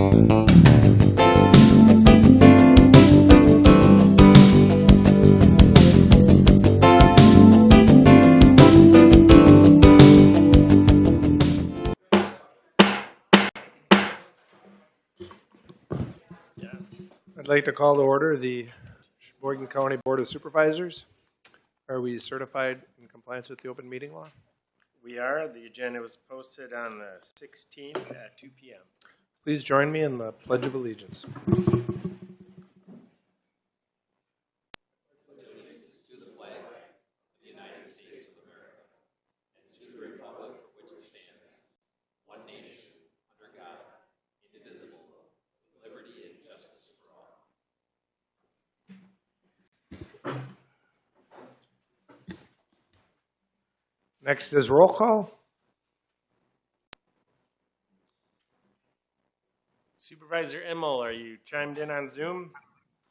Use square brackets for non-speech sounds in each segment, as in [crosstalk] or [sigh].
I'd like to call to order the Sheboygan County Board of Supervisors. Are we certified in compliance with the open meeting law? We are. The agenda was posted on the 16th at 2 PM. Please join me in the Pledge of Allegiance. To the flag of the United States of America and to the Republic for which it stands, one nation, under God, indivisible, with liberty and justice for all. Next is roll call. Supervisor Immel, are you chimed in on Zoom?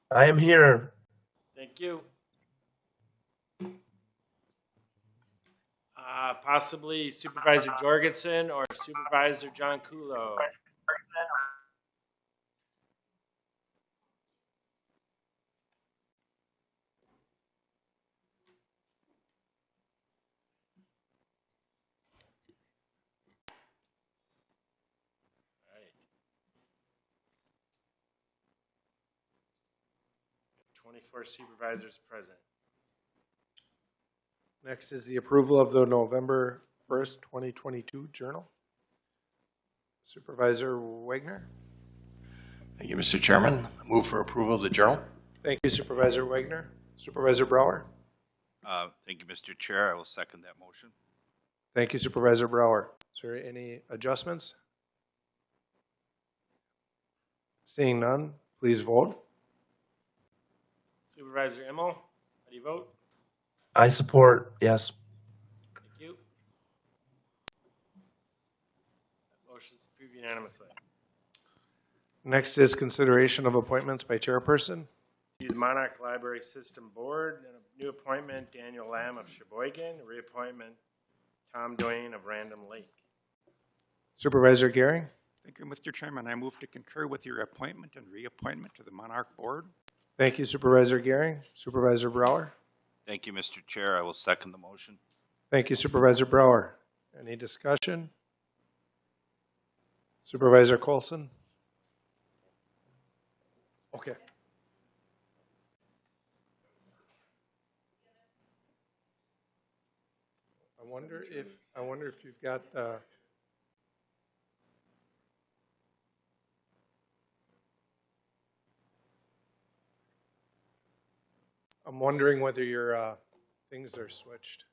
I am here. Thank you. Uh, Possibly Supervisor Jorgensen or Supervisor John Kulo. 24 supervisors present. Next is the approval of the November 1st, 2022 journal. Supervisor Wagner. Thank you, Mr. Chairman. Move for approval of the journal. Thank you Supervisor Wagner. Supervisor Brower. Uh, Thank you, Mr. Chair. I will second that motion. Thank you Supervisor Brower. Is there any adjustments? Seeing none, please vote. Supervisor Immel, how do you vote? I support, yes. Thank you. That Motion is approved unanimously. Next is consideration of appointments by chairperson. To the Monarch Library System Board, and a new appointment, Daniel Lamb of Sheboygan, reappointment, Tom Dwayne of Random Lake. Supervisor Gehring. Thank you, Mr. Chairman. I move to concur with your appointment and reappointment to the Monarch Board. Thank you Supervisor Gehring. Supervisor Brower. Thank you, Mr. Chair. I will second the motion. Thank you Supervisor Brower. Any discussion? Supervisor Colson. Okay. I wonder if, I wonder if you've got, uh, I'm wondering whether your, uh, things are switched.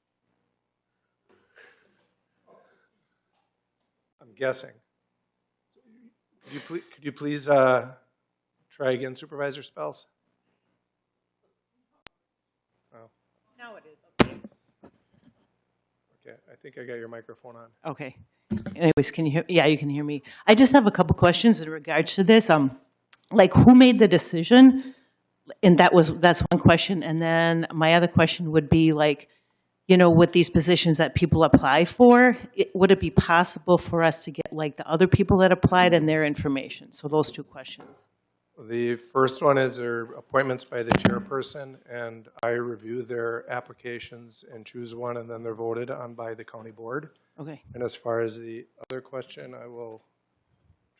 I'm guessing. Could you please, could you please, uh, try again Supervisor Spells? Oh, Now it is, okay. okay, I think I got your microphone on. Okay. Anyways, can you hear, yeah, you can hear me. I just have a couple questions in regards to this. Um, like, who made the decision? And that was, that's one question. And then my other question would be like, you know, with these positions that people apply for, it- would it be possible for us to get like the other people that applied and their information? So those two questions. The first one is their appointments by the chairperson, and I review their applications and choose one, and then they're voted on by the county board. Okay. And as far as the other question, I will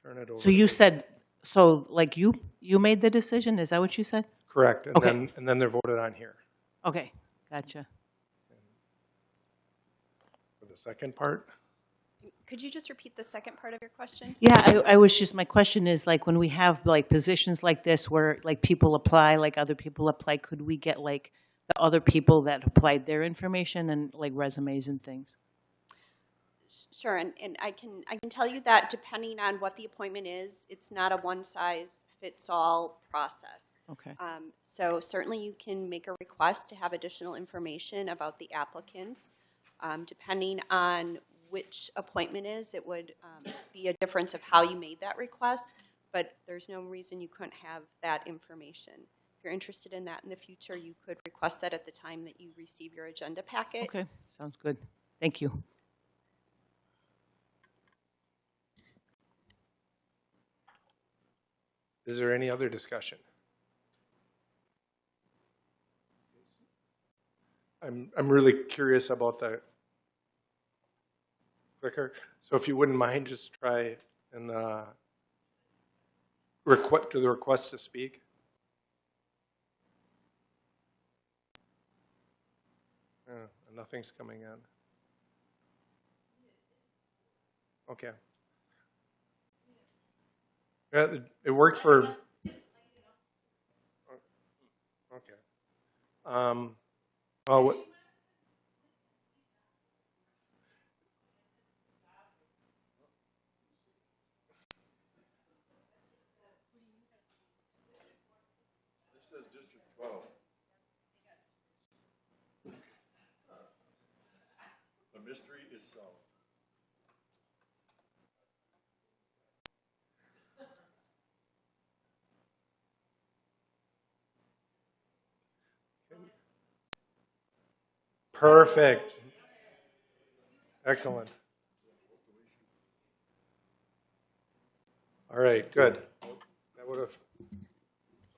turn it over. So you said, so like you, you made the decision? Is that what you said? Correct, and Okay. then, and then they're voted on here. Okay, gotcha. For the second part, Could you just repeat the second part of your question? Yeah, I, I was just, my question is like, when we have like positions like this where like people apply, like other people apply, could we get like the other people that applied their information and like resumes and things? Sure, and, and I can, I can tell you that depending on what the appointment is, it's not a one-size-fits-all process. Okay, Um, So certainly you can make a request to have additional information about the applicants. Um, Depending on which appointment is, it would um, be a difference of how you made that request, but there's no reason you couldn't have that information. If you're interested in that in the future, you could request that at the time that you receive your agenda packet. okay, sounds good. Thank you. Is there any other discussion? I'm, I'm really curious about the clicker, so if you wouldn't mind, just try and, uh, request, do the request to speak. Uh, Nothing's coming in. Okay. Yeah, it- it worked for. Okay. Um, oh? The mystery is solved. Perfect. Excellent. All right, good. That would have,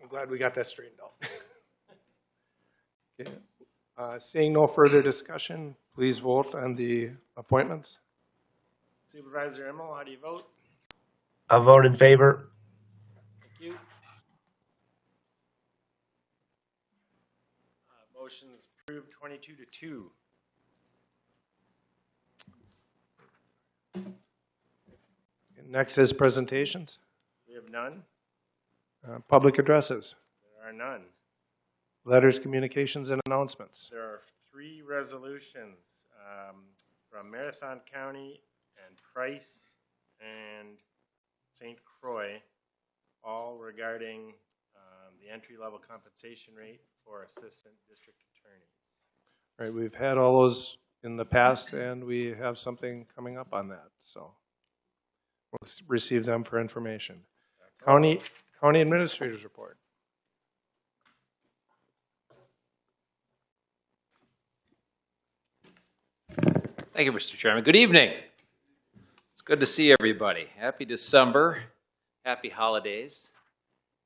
I'm glad we got that straightened out. Okay. Uh, Seeing no further discussion, please vote on the appointments. Supervisor Immel, how do you vote? I vote in favor. Thank you. Uh, Motion's approved twenty-two to two. Next is presentations, We have none? uh, public addresses, There are none. letters, communications, and announcements. There are three resolutions um, from Marathon County and Price and St. Croix, all regarding um, the entry-level compensation rate for assistant district attorneys. All right, we've had all those in the past, and we have something coming up on that, so we'll receive them for information. That's all. County, County Administrators Report. Thank you, Mr. Chairman. Good evening. It's good to see everybody. Happy December, happy holidays.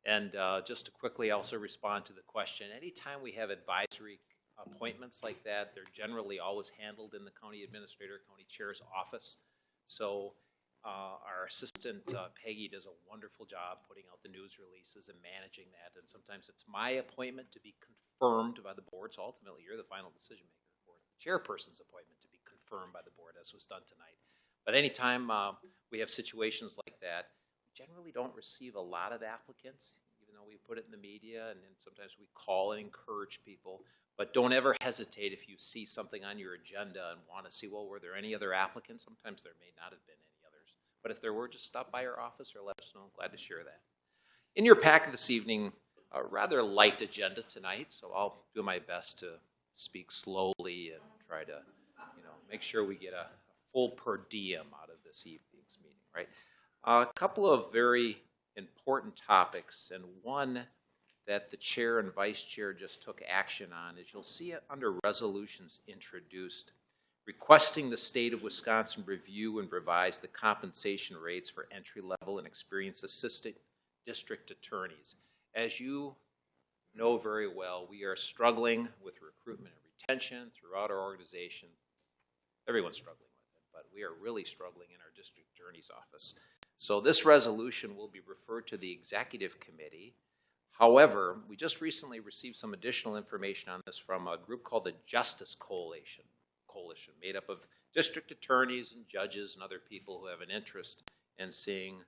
And uh, just to quickly also respond to the question, anytime we have advisory appointments like that, they're generally always handled in the county administrator, county chair's office. So uh, our assistant uh, Peggy does a wonderful job putting out the news releases and managing that. And sometimes it's my appointment to be confirmed by the board, so ultimately you're the final decision maker, or the chairperson's appointment to be confirmed by the board, as was done tonight. But anytime uh, we have situations like that, we generally don't receive a lot of applicants, even though we put it in the media, and then sometimes we call and encourage people. But don't ever hesitate if you see something on your agenda and want to see, well, were there any other applicants? Sometimes there may not have been any others. But if there were, just stop by our office or let us know. I'm glad to share that. In your packet this evening, a rather light agenda tonight, so I'll do my best to speak slowly and try to, you know, make sure we get a full per diem out of this evening's meeting, right? A couple of very important topics, and one that the chair and vice chair just took action on is you'll see it under resolutions introduced, requesting the state of Wisconsin review and revise the compensation rates for entry-level and experienced assistant district attorneys. As you know very well, we are struggling with recruitment and retention throughout our organization. Everyone's struggling with it, but we are really struggling in our district attorney's office. So this resolution will be referred to the executive committee. However, we just recently received some additional information on this from a group called the Justice Coalition, Coalition, made up of district attorneys and judges and other people who have an interest in seeing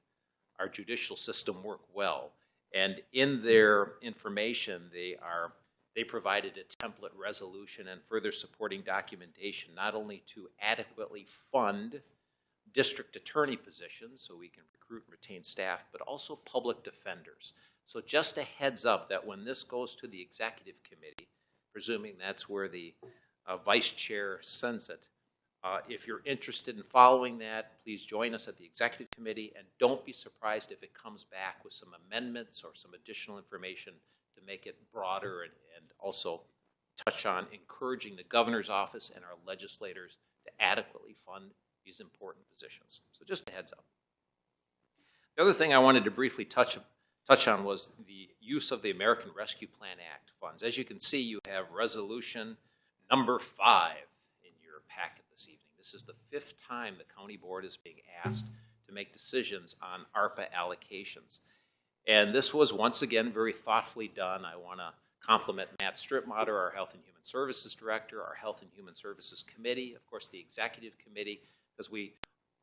our judicial system work well. And in their information, they are they provided a template resolution and further supporting documentation, not only to adequately fund district attorney positions so we can recruit and retain staff, but also public defenders. So just a heads up that when this goes to the executive committee, presuming that's where the uh, vice chair sends it, uh, if you're interested in following that, please join us at the executive committee and don't be surprised if it comes back with some amendments or some additional information to make it broader and, and also touch on encouraging the governor's office and our legislators to adequately fund these important positions. So just a heads up. The other thing I wanted to briefly touch touch on was the use of the American Rescue Plan Act funds. As you can see, you have resolution number five in your packet this evening. This is the fifth time the county board is being asked to make decisions on ARPA allocations. And this was once again very thoughtfully done. I want to compliment Matt Strittmater, our Health and Human Services Director, our Health and Human Services Committee, of course, the Executive Committee, because we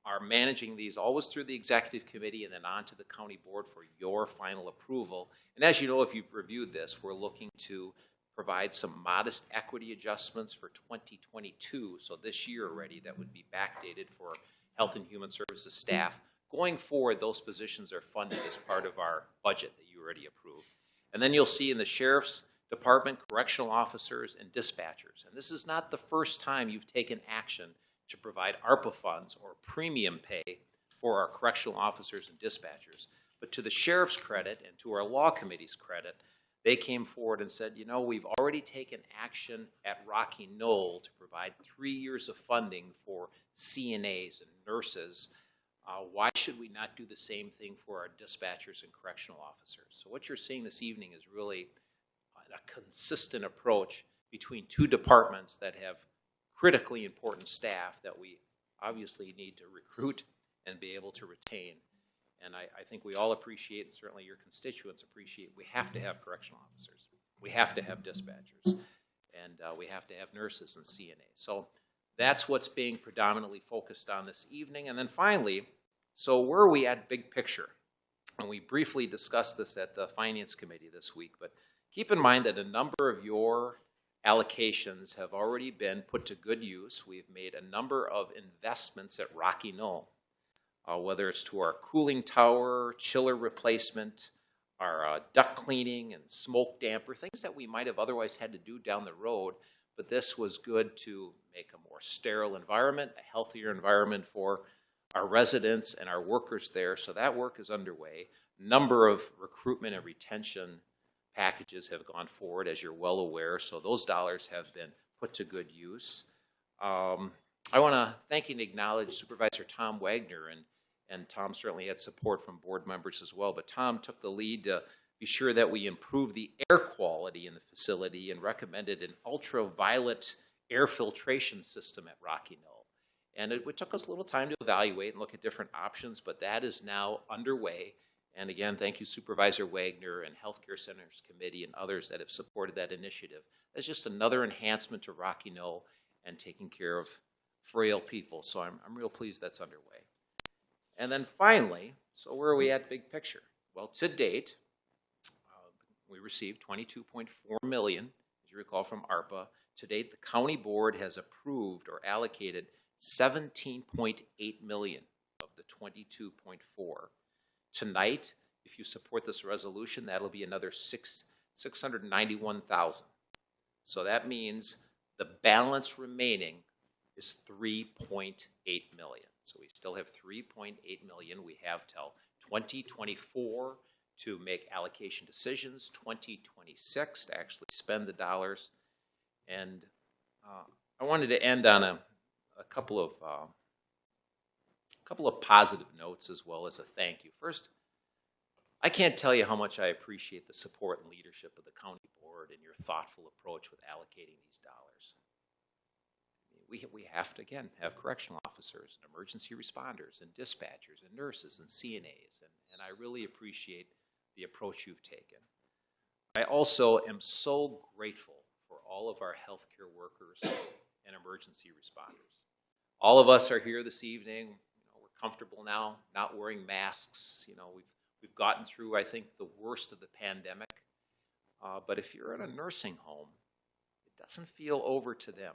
are managing these always through the Executive Committee and then on to the County Board for your final approval. And as you know, if you've reviewed this, we're looking to provide some modest equity adjustments for 2022, so this year already, that would be backdated for Health and Human Services staff. Going forward, those positions are funded as part of our budget that you already approved. And then you'll see in the Sheriff's Department, correctional officers, and dispatchers. And this is not the first time you've taken action to provide ARPA funds or premium pay for our correctional officers and dispatchers. But to the sheriff's credit and to our law committee's credit, they came forward and said, you know, we've already taken action at Rocky Knoll to provide three years of funding for CNAs and nurses. Uh, why should we not do the same thing for our dispatchers and correctional officers? So what you're seeing this evening is really a consistent approach between two departments that have critically important staff that we obviously need to recruit and be able to retain. And I, I think we all appreciate, and certainly your constituents appreciate, we have to have correctional officers. We have to have dispatchers. And uh, we have to have nurses and CNA. So that's what's being predominantly focused on this evening. And then finally, so where are we at big picture? And we briefly discussed this at the Finance Committee this week, but keep in mind that a number of your allocations have already been put to good use. We've made a number of investments at Rocky Knoll, uh, whether it's to our cooling tower, chiller replacement, our uh, duct cleaning and smoke damper, things that we might have otherwise had to do down the road, but this was good to make a more sterile environment, a healthier environment for our residents and our workers there. So that work is underway. Number of recruitment and retention packages have gone forward, as you're well aware, so those dollars have been put to good use. Um, I want to thank and acknowledge Supervisor Tom Wagner, and, and Tom certainly had support from board members as well, but Tom took the lead to be sure that we improve the air quality in the facility and recommended an ultraviolet air filtration system at Rocky Knoll. And it, it took us a little time to evaluate and look at different options, but that is now underway. And again, thank you Supervisor Wagner and Healthcare Centers Committee and others that have supported that initiative. That's just another enhancement to Rocky Knoll and taking care of frail people. So I'm, I'm real pleased that's underway. And then finally, so where are we at big picture? Well, to date, uh, we received 22.4 million, as you recall from ARPA. To date, the county board has approved or allocated 17.8 million of the 22.4. Tonight, if you support this resolution, that'll be another six, 691,000. So that means the balance remaining is 3.8 million. So we still have 3.8 million. We have till 2024 to make allocation decisions, 2026 to actually spend the dollars. And uh, I wanted to end on a, a couple of uh, couple of positive notes as well as a thank you. First, I can't tell you how much I appreciate the support and leadership of the county board and your thoughtful approach with allocating these dollars. We, we have to, again, have correctional officers and emergency responders and dispatchers and nurses and CNAs, and, and I really appreciate the approach you've taken. I also am so grateful for all of our healthcare workers and emergency responders. All of us are here this evening. Comfortable now, not wearing masks. You know, we've we've gotten through, I think, the worst of the pandemic. Uh, but if you're in a nursing home, it doesn't feel over to them.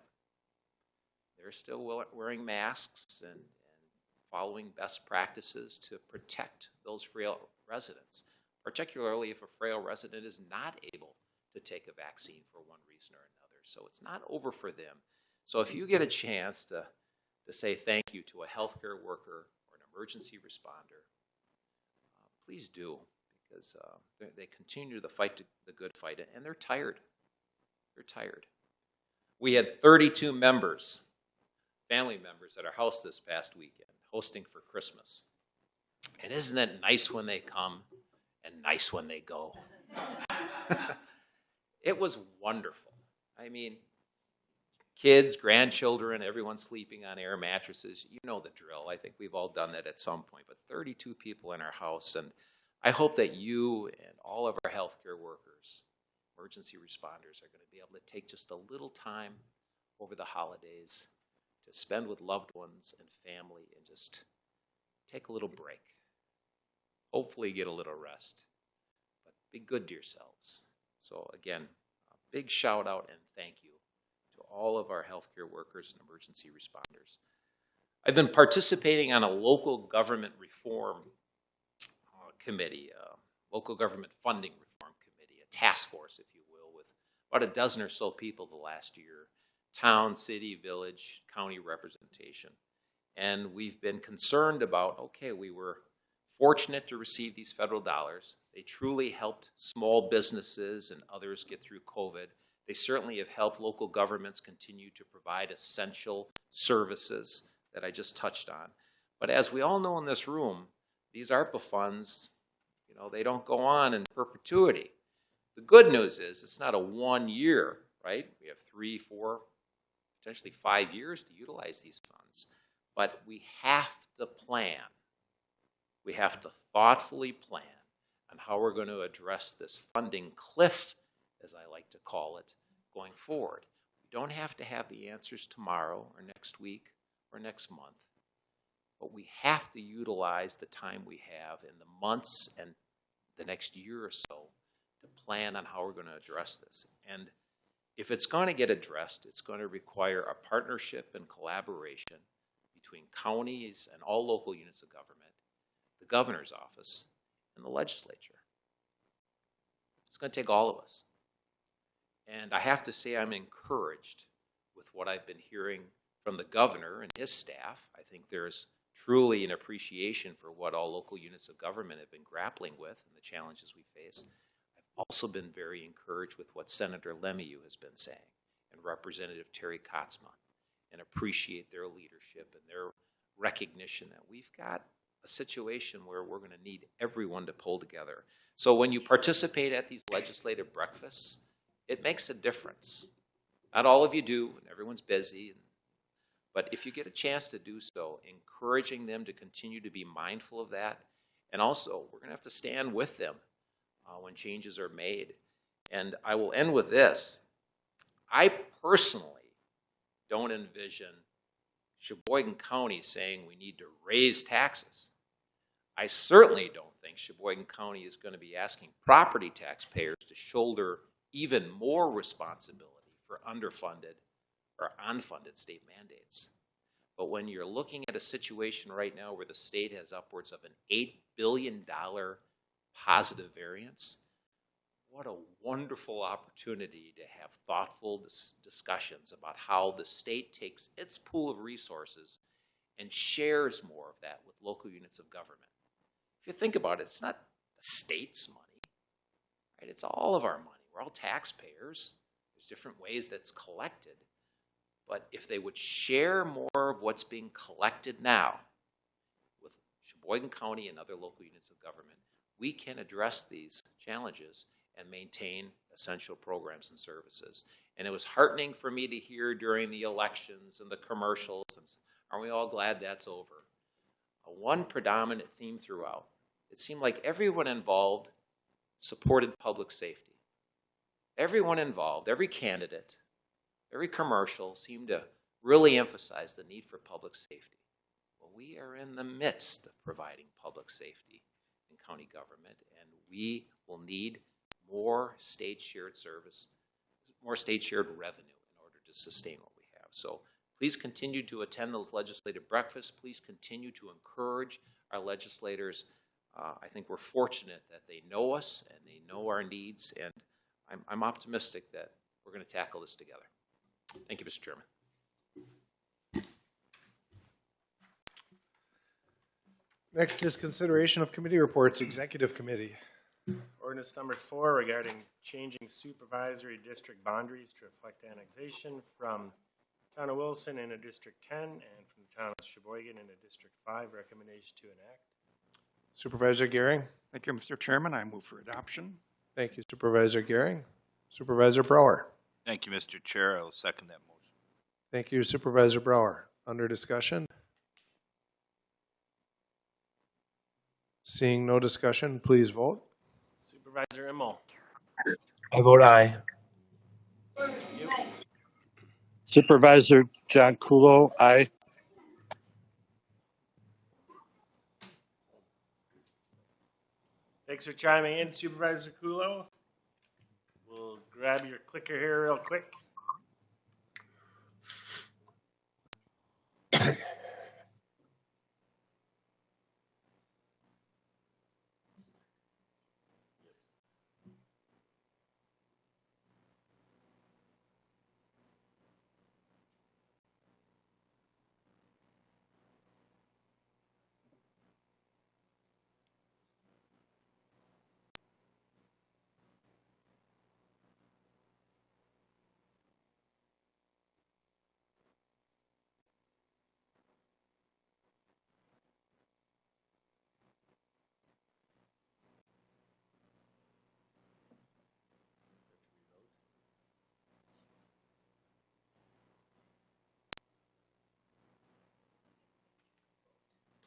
They're still wearing masks and, and following best practices to protect those frail residents, particularly if a frail resident is not able to take a vaccine for one reason or another. So it's not over for them. So if you get a chance to, to say thank you to a healthcare worker emergency responder, uh, please do because uh, they, continue the fight to the good fight and they're tired. They're tired. We had 32 members, family members, at our house this past weekend hosting for Christmas. And isn't it nice when they come and nice when they go. [laughs] it was wonderful. I mean, kids, grandchildren, everyone sleeping on air mattresses. You know the drill. I think we've all done that at some point. But 32 people in our house, and I hope that you and all of our healthcare workers, emergency responders, are going to be able to take just a little time over the holidays to spend with loved ones and family and just take a little break. Hopefully, get a little rest, but be good to yourselves. So, again, a big shout out and thank you to all of our healthcare workers and emergency responders. I've been participating on a local government reform uh, committee, uh, local government funding reform committee, a task force, if you will, with about a dozen or so people the last year town, city, village, county representation. And we've been concerned about okay, we were fortunate to receive these federal dollars. They truly helped small businesses and others get through COVID. They certainly have helped local governments continue to provide essential services that I just touched on. But as we all know in this room, these ARPA funds, you know, they don't go on in perpetuity. The good news is it's not a one year, right? We have three, four, potentially five years to utilize these funds. But we have to plan. We have to thoughtfully plan on how we're going to address this funding cliff, as I like to call it, going forward. We don't have to have the answers tomorrow or next week or next month, but we have to utilize the time we have in the months and the next year or so to plan on how we're going to address this. And if it's going to get addressed, it's going to require a partnership and collaboration between counties and all local units of government, the governor's office, and the legislature. It's going to take all of us. And I have to say, I'm encouraged with what I've been hearing from the governor and his staff. I think there's truly an appreciation for what all local units of government have been grappling with and the challenges we face. I've also been very encouraged with what Senator LeMahieu has been saying and Representative Terry Katsma and appreciate their leadership and their recognition that we've got a situation where we're going to need everyone to pull together. So when you participate at these legislative breakfasts, it makes a difference. Not all of you do, and everyone's busy, but if you get a chance to do so, encouraging them to continue to be mindful of that, and also we're going to have to stand with them uh, when changes are made. And I will end with this. I personally don't envision Sheboygan County saying we need to raise taxes. I certainly don't think Sheboygan County is going to be asking property taxpayers to shoulder even more responsibility for underfunded or unfunded state mandates. But when you're looking at a situation right now where the state has upwards of an $8 billion positive variance, what a wonderful opportunity to have thoughtful dis discussions about how the state takes its pool of resources and shares more of that with local units of government. If you think about it, it's not the state's money, right? It's all of our money. We're all taxpayers. There's different ways that's collected. But if they would share more of what's being collected now with Sheboygan County and other local units of government, we can address these challenges and maintain essential programs and services. And it was heartening for me to hear during the elections and the commercials, and aren't we all glad that's over? A one predominant theme throughout. It seemed like everyone involved supported public safety. Everyone involved, every candidate, every commercial seemed to really emphasize the need for public safety. Well, we are in the midst of providing public safety in county government, and we will need more state shared service, more state shared revenue in order to sustain what we have. So please continue to attend those legislative breakfasts. Please continue to encourage our legislators. Uh, I think we're fortunate that they know us and they know our needs, and I'm, I'm optimistic that we're going to tackle this together. Thank you, Mr. Chairman. Next is consideration of committee reports, Executive Committee. Ordinance number four regarding changing supervisory district boundaries to reflect annexation from Town of Wilson into District ten and from the Town of Sheboygan into District five. Recommendation to enact. Supervisor Gehring? Thank you, Mr. Chairman. I move for adoption. Thank you Supervisor Gehring. Supervisor Brower. Thank you, Mr. Chair. I will second that motion. Thank you Supervisor Brower. Under discussion? Seeing no discussion, please vote. Supervisor Immel, I vote aye. Supervisor John Kulo, aye. Thanks for chiming in Supervisor Kulo. We'll grab your clicker here real quick.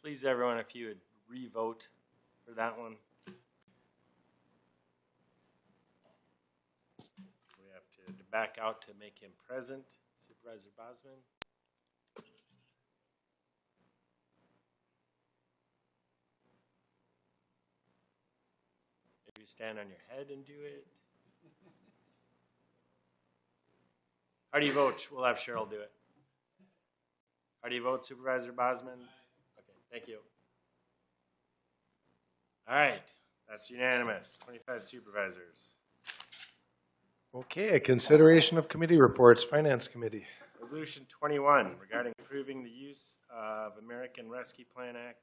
Please, everyone, if you would re-vote for that one. We have to back out to make him present. Supervisor Bosman? Maybe stand on your head and do it. How do you vote? We'll have Cheryl do it. How do you vote Supervisor Bosman? Okay, thank you. All right, that's unanimous, twenty-five supervisors. Okay, a consideration of committee reports, Finance Committee. Resolution twenty-one regarding approving the use of American Rescue Plan Act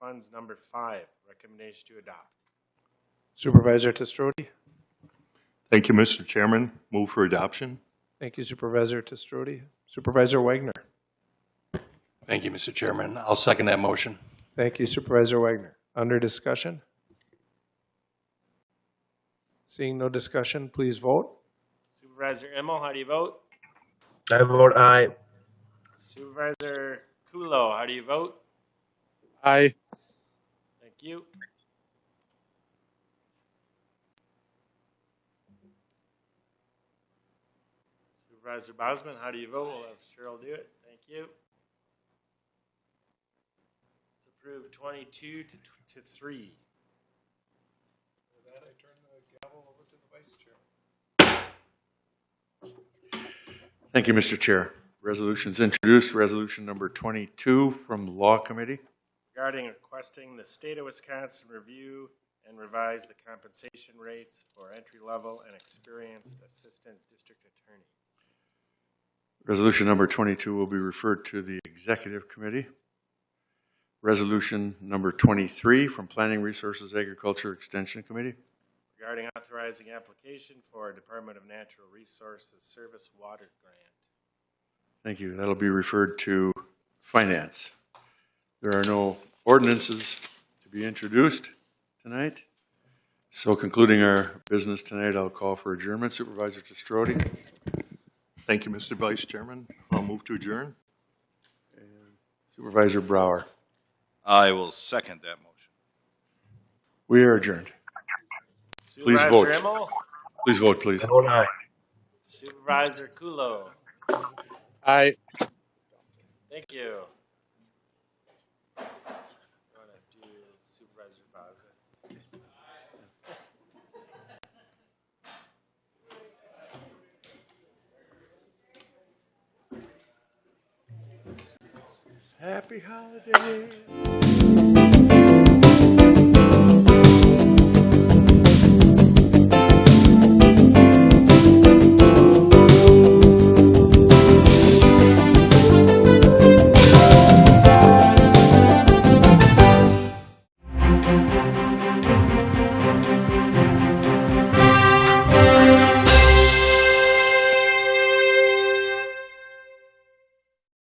funds number five, recommendation to adopt. Supervisor Testrodi. Thank you, Mr. Chairman. Move for adoption. Thank you Supervisor Testrodi. Supervisor Wagner. Thank you, Mr. Chairman. I'll second that motion. Thank you Supervisor Wagner. Under discussion? Seeing no discussion, please vote. Supervisor Immel, how do you vote? I vote aye. Supervisor Kulo, how do you vote? Aye. Thank you. Supervisor Bosman, how do you vote? We'll have Cheryl do it. Thank you. It's approved twenty-two to, to three. With that, I turn the gavel over to the Vice Chair. Thank you, Mr. Chair. Resolutions introduced, resolution number 22 from the Law Committee. regarding requesting the state of Wisconsin review and revise the compensation rates for entry-level and experienced assistant district attorneys. Resolution number 22 will be referred to the Executive Committee. Resolution number 23 from Planning Resources Agriculture Extension Committee. regarding authorizing application for Department of Natural Resources Surface Water Grant. Thank you. That'll be referred to Finance. There are no ordinances to be introduced tonight. So concluding our business tonight, I'll call for adjournment. Supervisor Testrodi. Thank you, Mr. Vice Chairman. I'll move to adjourn. Supervisor Brower. I will second that motion. We are adjourned. Please vote. Supervisor Immel, Please vote, please. I vote aye. Supervisor Kulo, Aye. thank you. Happy holidays.